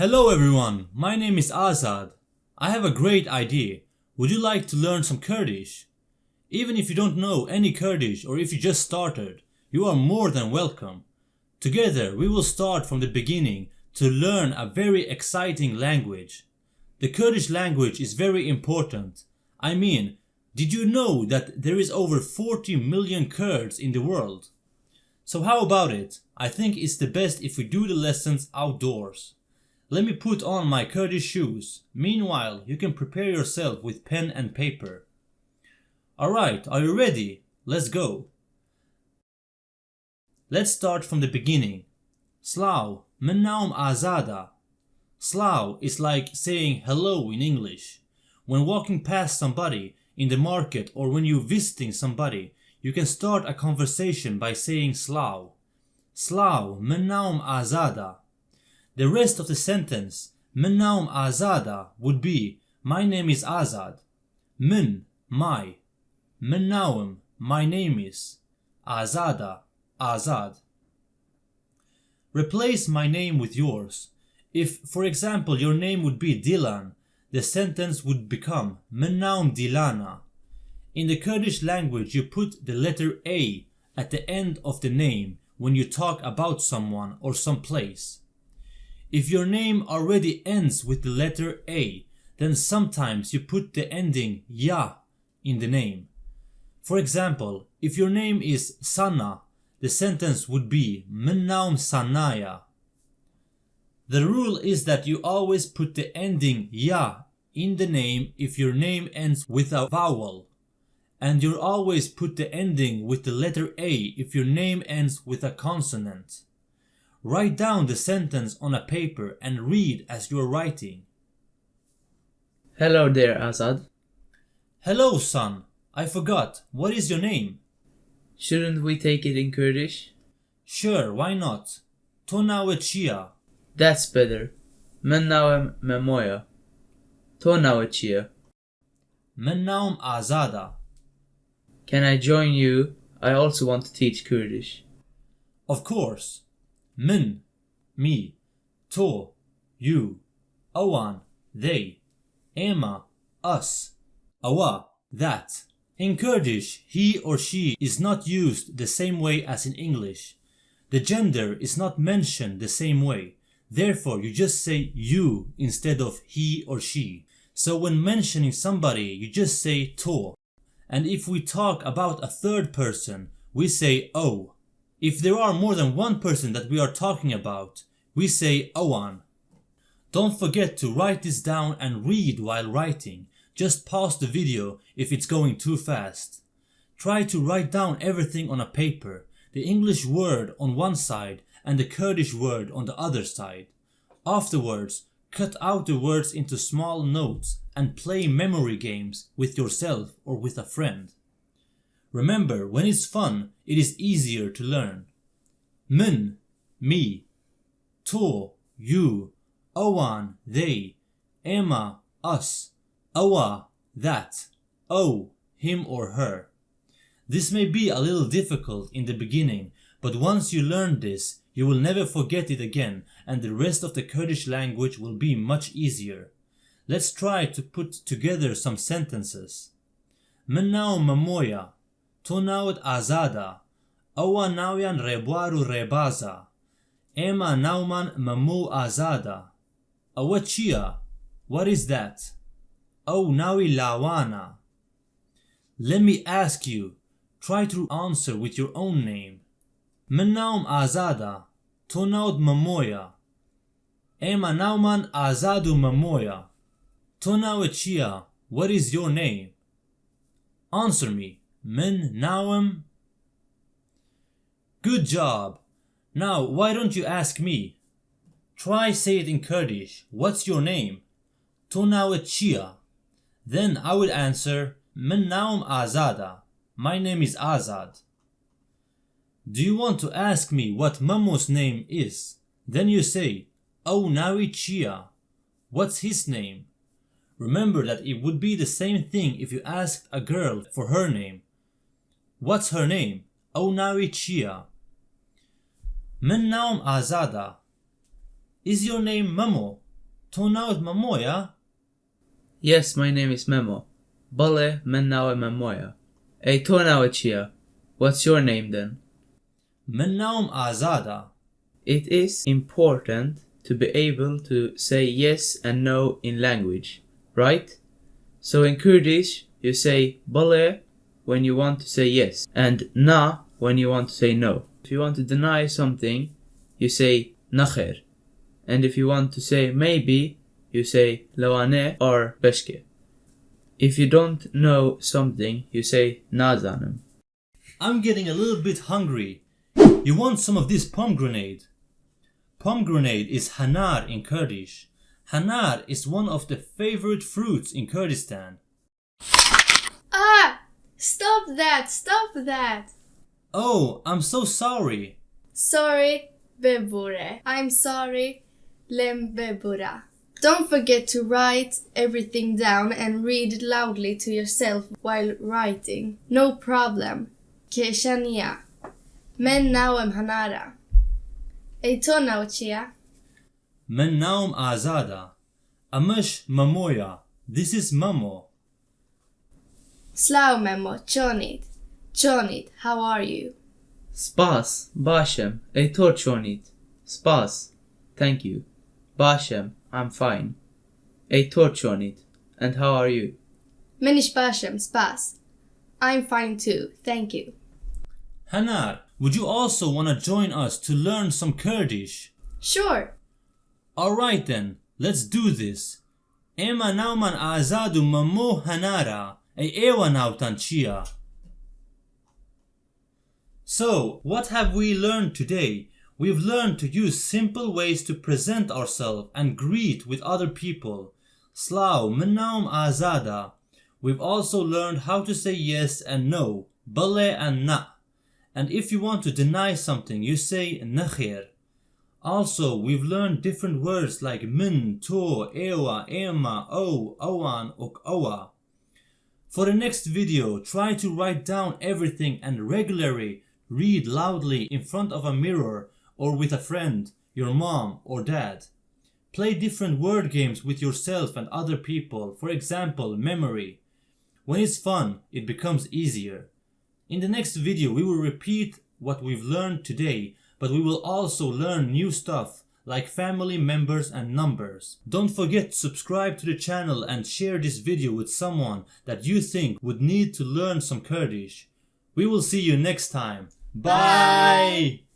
Hello everyone, my name is Azad. I have a great idea. Would you like to learn some Kurdish? Even if you don't know any Kurdish or if you just started, you are more than welcome. Together we will start from the beginning to learn a very exciting language. The Kurdish language is very important. I mean, did you know that there is over 40 million Kurds in the world? So how about it? I think it's the best if we do the lessons outdoors. Let me put on my Kurdish shoes. Meanwhile, you can prepare yourself with pen and paper. Alright, are you ready? Let's go. Let's start from the beginning. Slav, min naum Azada. Slav is like saying hello in English. When walking past somebody in the market or when you're visiting somebody, you can start a conversation by saying Slav. Slav, min naum Azada. The rest of the sentence, min naum Azada, would be My name is Azad. Min, my. Min naum, my name is. Azada, Azad. Replace my name with yours. If, for example, your name would be Dilan, the sentence would become Min naum Dilana. In the Kurdish language, you put the letter A at the end of the name when you talk about someone or some place. If your name already ends with the letter A, then sometimes you put the ending ya in the name. For example, if your name is Sana, the sentence would be Min naum Sanaya. The rule is that you always put the ending ya in the name if your name ends with a vowel. And you always put the ending with the letter A if your name ends with a consonant. Write down the sentence on a paper and read as you're writing. Hello there, Azad. Hello, son. I forgot. What is your name? Shouldn't we take it in Kurdish? Sure, why not? Tonawe Chia. That's better. Mennawe Memoya. Tonawe Chia. Mennaum Azada. Can I join you? I also want to teach Kurdish. Of course. Min, me. To, you. Awan, they. Ema, us. Awa, that. In Kurdish, he or she is not used the same way as in English. The gender is not mentioned the same way. Therefore, you just say you instead of he or she. So when mentioning somebody, you just say to. And if we talk about a third person, we say o. If there are more than one person that we are talking about, we say owan. Don't forget to write this down and read while writing. Just pause the video if it's going too fast. Try to write down everything on a paper, the English word on one side and the Kurdish word on the other side. Afterwards, cut out the words into small notes and play memory games with yourself or with a friend. Remember, when it's fun, it is easier to learn. Min, me. To, you. Owan, they. Emma, us. Awa, that. O, him or her. This may be a little difficult in the beginning, but once you learn this, you will never forget it again and the rest of the Kurdish language will be much easier. Let's try to put together some sentences. Min naum mamoya, to naut azada, awa nauyan rebuaru rebaza, ema nauman mamu azada. Awa chia, what is that? Oh nawi lawana. Let me ask you, try to answer with your own name. Min naum azada, to naut mamoya. Ema nauman azadu mamoya. Tona chia, what is your name? Answer me, min nawam? Good job. Now, why don't you ask me? Try say it in Kurdish. What's your name? Tona chia. Then I will answer, min naum azada. My name is Azad. Do you want to ask me what Mamo's name is? Then you say, Oh Nawi Chia. What's his name? Remember that it would be the same thing if you asked a girl for her name. What's her name? Oh Nawi Chia. Min naum Azada. Is your name Mamo? تۆ ناوت مەمۆیە؟ Yes, my name is Memo. بەڵێ من ناوە مەمۆیە. ئەی تۆ ناوە چییە؟ What's your name then? من ناوم ئازادە. It is important to be able to say yes and no in language, right? So in Kurdish, you say bale when you want to say yes and na when you want to say no. If you want to deny something, you say nakher. And if you want to say maybe, you say lawane or beshke. If you don't know something, you say nazanim. I'm getting a little bit hungry. You want some of this pomegranate? Pomegranate is hanar in Kurdish. Hanar is one of the favorite fruits in Kurdistan. Stop that! Stop that! Oh, I'm so sorry. Sorry, bebure. I'm sorry, lembebura. Don't forget to write everything down and read loudly to yourself while writing. No problem. Keshania. Men naum hanara. Eitonauchia. Men naum azada. Amish mamoya. This is mamo. Slow memo, chonit. Chonit, how are you? Spas, Bashem, ej torchonit. Spas, thank you. Bashem, I'm fine. Ej torchonit, and how are you? Menish bashem, spas. I'm fine too, thank you. Hanar, would you also want to join us to learn some Kurdish? Sure. Alright then, let's do this. Ema nauman azadu mamo hanara, e ewa nautan chia. So, what have we learned today? We've learned to use simple ways to present ourselves and greet with other people. Slav, menaum azada. We've also learned how to say yes and no, bale and na. And if you want to deny something, you say nakhir. Also, we've learned different words like min, to, ewa, ema, o, owan, ok, owa. For the next video, try to write down everything and regularly read loudly in front of a mirror or with a friend, your mom or dad. Play different word games with yourself and other people, for example, memory. When it's fun, it becomes easier. In the next video, we will repeat what we've learned today, but we will also learn new stuff like family members and numbers. Don't forget to subscribe to the channel and share this video with someone that you think would need to learn some Kurdish. We will see you next time. Bye.